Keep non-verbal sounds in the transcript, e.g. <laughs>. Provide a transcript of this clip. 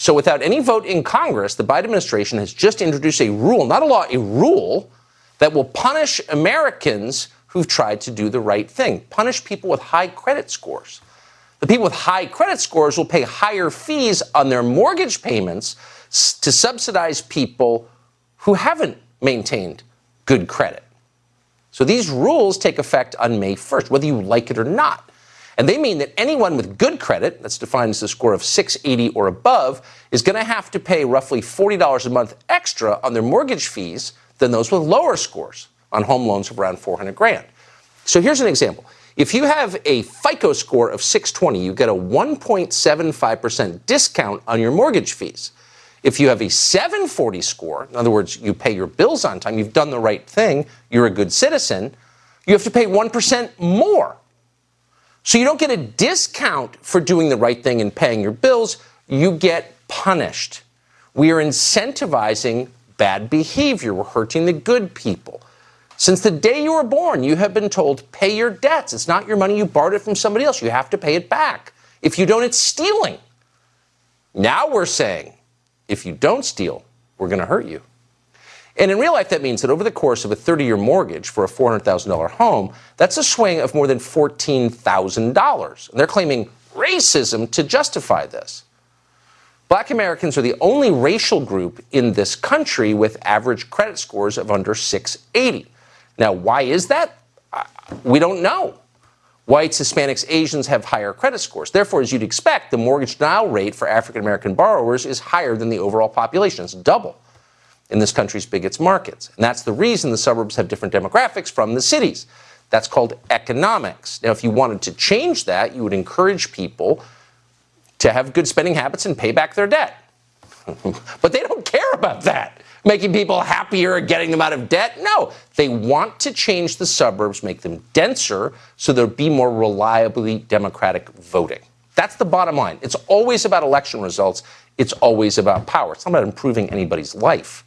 So without any vote in Congress, the Biden administration has just introduced a rule, not a law, a rule that will punish Americans who've tried to do the right thing, punish people with high credit scores. The people with high credit scores will pay higher fees on their mortgage payments to subsidize people who haven't maintained good credit. So these rules take effect on May 1st, whether you like it or not. And they mean that anyone with good credit, that's defined as a score of 680 or above, is going to have to pay roughly $40 a month extra on their mortgage fees than those with lower scores on home loans of around 400 grand. So here's an example. If you have a FICO score of 620, you get a 1.75% discount on your mortgage fees. If you have a 740 score, in other words, you pay your bills on time, you've done the right thing, you're a good citizen, you have to pay 1% more. So you don't get a discount for doing the right thing and paying your bills, you get punished. We are incentivizing bad behavior, we're hurting the good people. Since the day you were born, you have been told, pay your debts. It's not your money, you borrowed it from somebody else. You have to pay it back. If you don't, it's stealing. Now we're saying, if you don't steal, we're going to hurt you. And in real life, that means that over the course of a 30 year mortgage for a $400,000 home, that's a swing of more than $14,000. And they're claiming racism to justify this. Black Americans are the only racial group in this country with average credit scores of under 680. Now, why is that? We don't know. Whites, Hispanics, Asians have higher credit scores. Therefore, as you'd expect, the mortgage denial rate for African American borrowers is higher than the overall population. It's double in this country's biggest markets. And that's the reason the suburbs have different demographics from the cities. That's called economics. Now, if you wanted to change that, you would encourage people to have good spending habits and pay back their debt. <laughs> but they don't care about that making people happier getting them out of debt. No, they want to change the suburbs, make them denser, so there'll be more reliably democratic voting. That's the bottom line. It's always about election results. It's always about power. It's not about improving anybody's life.